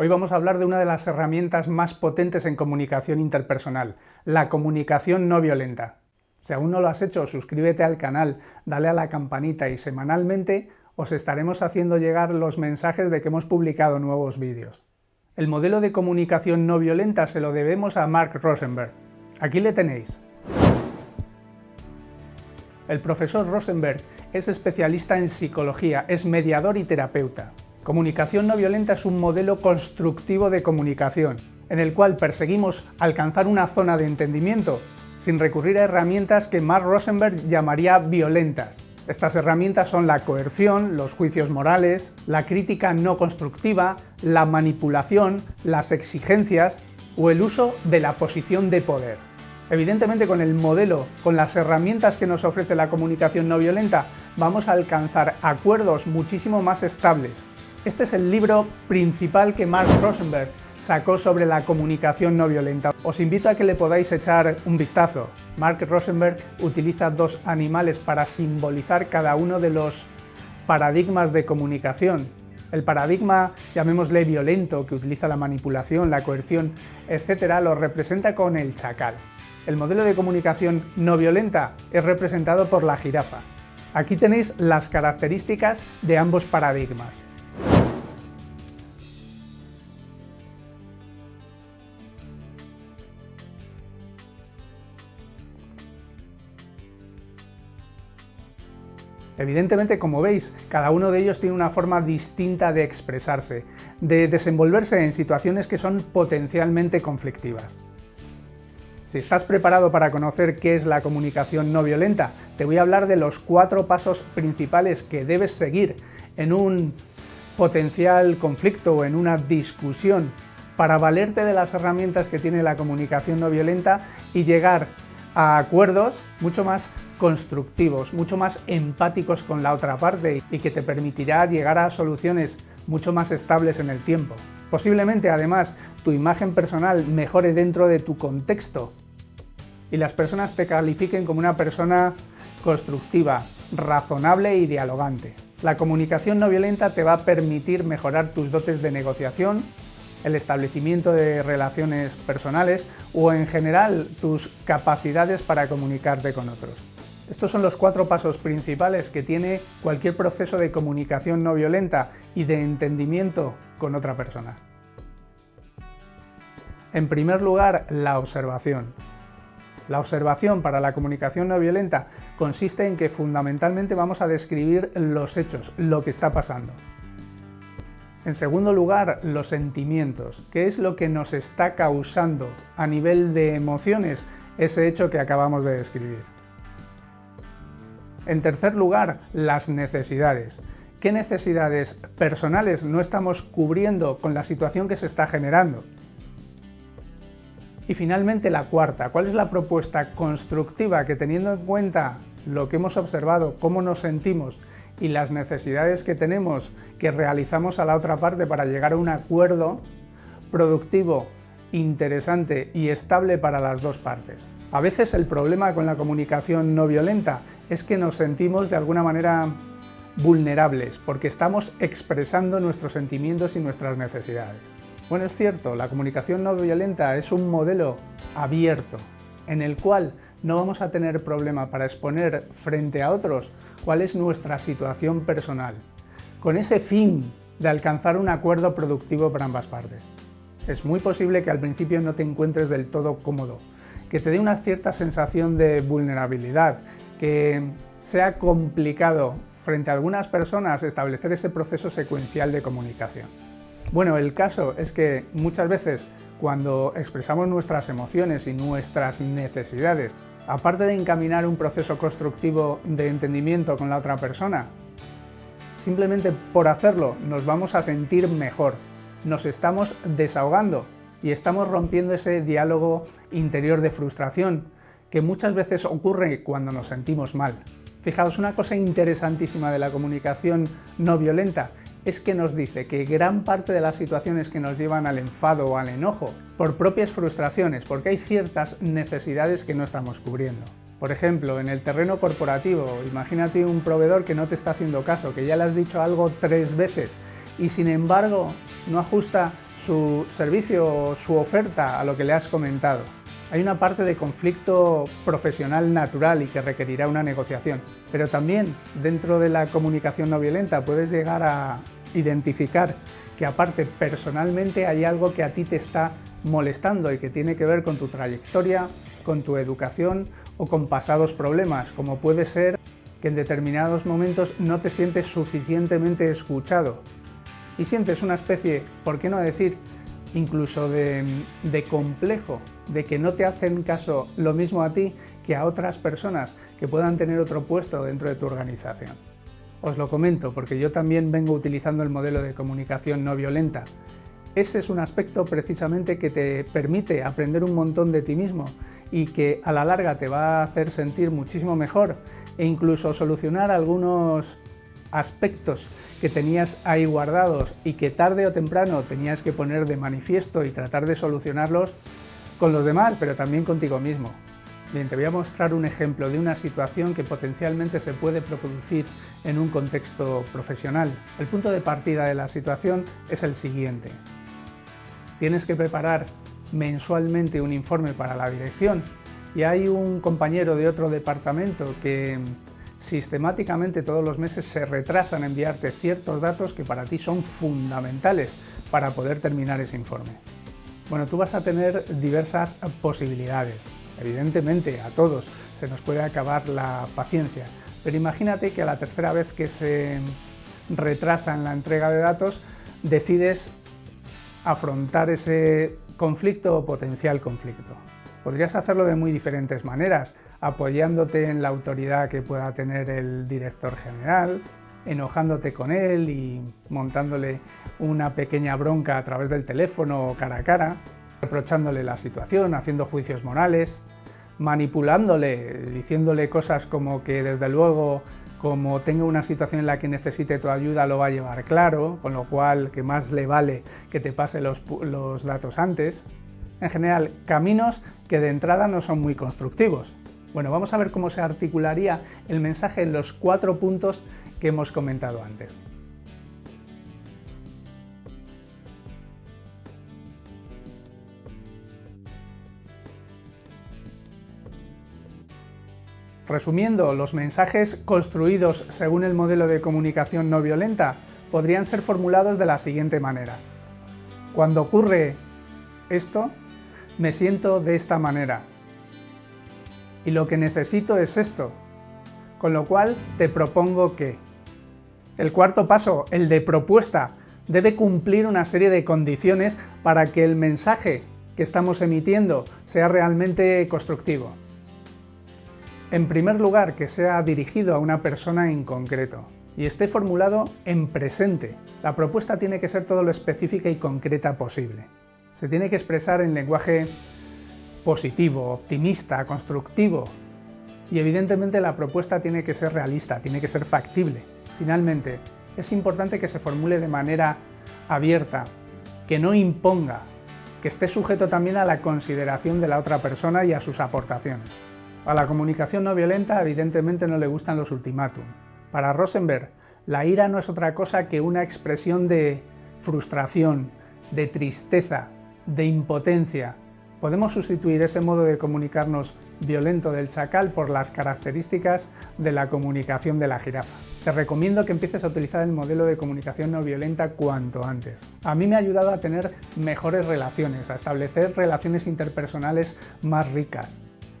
Hoy vamos a hablar de una de las herramientas más potentes en comunicación interpersonal, la comunicación no violenta. Si aún no lo has hecho, suscríbete al canal, dale a la campanita y semanalmente os estaremos haciendo llegar los mensajes de que hemos publicado nuevos vídeos. El modelo de comunicación no violenta se lo debemos a Mark Rosenberg. Aquí le tenéis. El profesor Rosenberg es especialista en psicología, es mediador y terapeuta. Comunicación no violenta es un modelo constructivo de comunicación, en el cual perseguimos alcanzar una zona de entendimiento sin recurrir a herramientas que Mark Rosenberg llamaría violentas. Estas herramientas son la coerción, los juicios morales, la crítica no constructiva, la manipulación, las exigencias o el uso de la posición de poder. Evidentemente con el modelo, con las herramientas que nos ofrece la comunicación no violenta, vamos a alcanzar acuerdos muchísimo más estables, este es el libro principal que Mark Rosenberg sacó sobre la comunicación no violenta. Os invito a que le podáis echar un vistazo. Mark Rosenberg utiliza dos animales para simbolizar cada uno de los paradigmas de comunicación. El paradigma, llamémosle violento, que utiliza la manipulación, la coerción, etc., lo representa con el chacal. El modelo de comunicación no violenta es representado por la jirafa. Aquí tenéis las características de ambos paradigmas. Evidentemente, como veis, cada uno de ellos tiene una forma distinta de expresarse, de desenvolverse en situaciones que son potencialmente conflictivas. Si estás preparado para conocer qué es la comunicación no violenta, te voy a hablar de los cuatro pasos principales que debes seguir en un potencial conflicto o en una discusión para valerte de las herramientas que tiene la comunicación no violenta y llegar a acuerdos mucho más constructivos, mucho más empáticos con la otra parte y que te permitirá llegar a soluciones mucho más estables en el tiempo. Posiblemente además tu imagen personal mejore dentro de tu contexto y las personas te califiquen como una persona constructiva, razonable y dialogante. La comunicación no violenta te va a permitir mejorar tus dotes de negociación, el establecimiento de relaciones personales o en general tus capacidades para comunicarte con otros. Estos son los cuatro pasos principales que tiene cualquier proceso de comunicación no violenta y de entendimiento con otra persona. En primer lugar, la observación. La observación para la comunicación no violenta consiste en que fundamentalmente vamos a describir los hechos, lo que está pasando. En segundo lugar, los sentimientos. ¿Qué es lo que nos está causando a nivel de emociones ese hecho que acabamos de describir? En tercer lugar, las necesidades. ¿Qué necesidades personales no estamos cubriendo con la situación que se está generando? Y finalmente la cuarta, ¿cuál es la propuesta constructiva que teniendo en cuenta lo que hemos observado, cómo nos sentimos y las necesidades que tenemos que realizamos a la otra parte para llegar a un acuerdo productivo, interesante y estable para las dos partes. A veces el problema con la comunicación no violenta es que nos sentimos de alguna manera vulnerables porque estamos expresando nuestros sentimientos y nuestras necesidades. Bueno, es cierto, la comunicación no violenta es un modelo abierto en el cual no vamos a tener problema para exponer frente a otros cuál es nuestra situación personal, con ese fin de alcanzar un acuerdo productivo para ambas partes. Es muy posible que al principio no te encuentres del todo cómodo, que te dé una cierta sensación de vulnerabilidad, que sea complicado frente a algunas personas establecer ese proceso secuencial de comunicación. Bueno, el caso es que muchas veces cuando expresamos nuestras emociones y nuestras necesidades, aparte de encaminar un proceso constructivo de entendimiento con la otra persona, simplemente por hacerlo nos vamos a sentir mejor, nos estamos desahogando y estamos rompiendo ese diálogo interior de frustración que muchas veces ocurre cuando nos sentimos mal. Fijaos, una cosa interesantísima de la comunicación no violenta es que nos dice que gran parte de las situaciones que nos llevan al enfado o al enojo por propias frustraciones, porque hay ciertas necesidades que no estamos cubriendo. Por ejemplo, en el terreno corporativo, imagínate un proveedor que no te está haciendo caso, que ya le has dicho algo tres veces y sin embargo no ajusta su servicio o su oferta a lo que le has comentado. Hay una parte de conflicto profesional natural y que requerirá una negociación, pero también dentro de la comunicación no violenta puedes llegar a identificar que aparte personalmente hay algo que a ti te está molestando y que tiene que ver con tu trayectoria, con tu educación o con pasados problemas, como puede ser que en determinados momentos no te sientes suficientemente escuchado y sientes una especie, ¿por qué no decir, incluso de, complejo, de que no te hacen caso lo mismo a ti que a otras personas que puedan tener otro puesto dentro de tu organización. Os lo comento porque yo también vengo utilizando el modelo de comunicación no violenta. Ese es un aspecto precisamente que te permite aprender un montón de ti mismo y que a la larga te va a hacer sentir muchísimo mejor e incluso solucionar algunos aspectos que tenías ahí guardados y que tarde o temprano tenías que poner de manifiesto y tratar de solucionarlos con los demás, pero también contigo mismo. Bien, te voy a mostrar un ejemplo de una situación que potencialmente se puede producir en un contexto profesional. El punto de partida de la situación es el siguiente. Tienes que preparar mensualmente un informe para la dirección y hay un compañero de otro departamento que sistemáticamente todos los meses se retrasan en enviarte ciertos datos que para ti son fundamentales para poder terminar ese informe. Bueno, tú vas a tener diversas posibilidades. Evidentemente, a todos se nos puede acabar la paciencia, pero imagínate que a la tercera vez que se retrasa en la entrega de datos, decides afrontar ese conflicto o potencial conflicto. Podrías hacerlo de muy diferentes maneras, apoyándote en la autoridad que pueda tener el director general, enojándote con él y montándole una pequeña bronca a través del teléfono o cara a cara, reprochándole la situación, haciendo juicios morales, manipulándole, diciéndole cosas como que desde luego como tenga una situación en la que necesite tu ayuda lo va a llevar claro, con lo cual que más le vale que te pase los, los datos antes. En general, caminos que de entrada no son muy constructivos. Bueno, vamos a ver cómo se articularía el mensaje en los cuatro puntos que hemos comentado antes. Resumiendo, los mensajes construidos según el modelo de comunicación no violenta podrían ser formulados de la siguiente manera. Cuando ocurre esto, me siento de esta manera. Y lo que necesito es esto. Con lo cual te propongo que... El cuarto paso, el de propuesta, debe cumplir una serie de condiciones para que el mensaje que estamos emitiendo sea realmente constructivo. En primer lugar, que sea dirigido a una persona en concreto y esté formulado en presente. La propuesta tiene que ser todo lo específica y concreta posible. Se tiene que expresar en lenguaje positivo, optimista, constructivo. Y evidentemente la propuesta tiene que ser realista, tiene que ser factible. Finalmente, es importante que se formule de manera abierta, que no imponga, que esté sujeto también a la consideración de la otra persona y a sus aportaciones. A la comunicación no violenta evidentemente no le gustan los ultimátum. Para Rosenberg, la ira no es otra cosa que una expresión de frustración, de tristeza, de impotencia. Podemos sustituir ese modo de comunicarnos violento del chacal por las características de la comunicación de la jirafa. Te recomiendo que empieces a utilizar el modelo de comunicación no violenta cuanto antes. A mí me ha ayudado a tener mejores relaciones, a establecer relaciones interpersonales más ricas,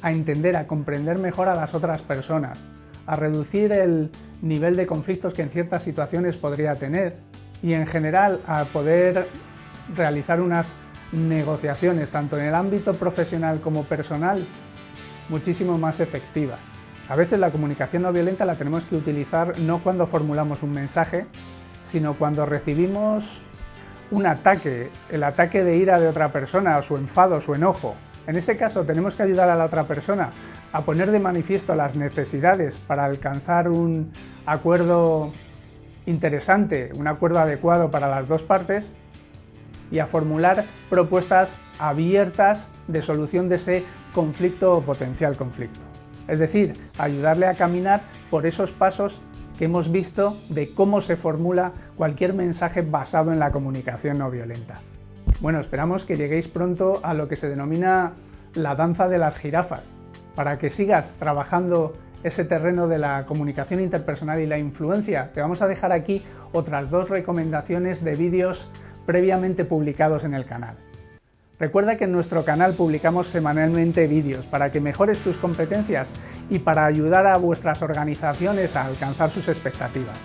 a entender, a comprender mejor a las otras personas, a reducir el nivel de conflictos que en ciertas situaciones podría tener y en general a poder realizar unas negociaciones, tanto en el ámbito profesional como personal, muchísimo más efectivas. A veces la comunicación no violenta la tenemos que utilizar no cuando formulamos un mensaje, sino cuando recibimos un ataque, el ataque de ira de otra persona, su enfado, su enojo, en ese caso tenemos que ayudar a la otra persona a poner de manifiesto las necesidades para alcanzar un acuerdo interesante, un acuerdo adecuado para las dos partes y a formular propuestas abiertas de solución de ese conflicto o potencial conflicto. Es decir, ayudarle a caminar por esos pasos que hemos visto de cómo se formula cualquier mensaje basado en la comunicación no violenta. Bueno, esperamos que lleguéis pronto a lo que se denomina la danza de las jirafas, para que sigas trabajando ese terreno de la comunicación interpersonal y la influencia. Te vamos a dejar aquí otras dos recomendaciones de vídeos previamente publicados en el canal. Recuerda que en nuestro canal publicamos semanalmente vídeos para que mejores tus competencias y para ayudar a vuestras organizaciones a alcanzar sus expectativas.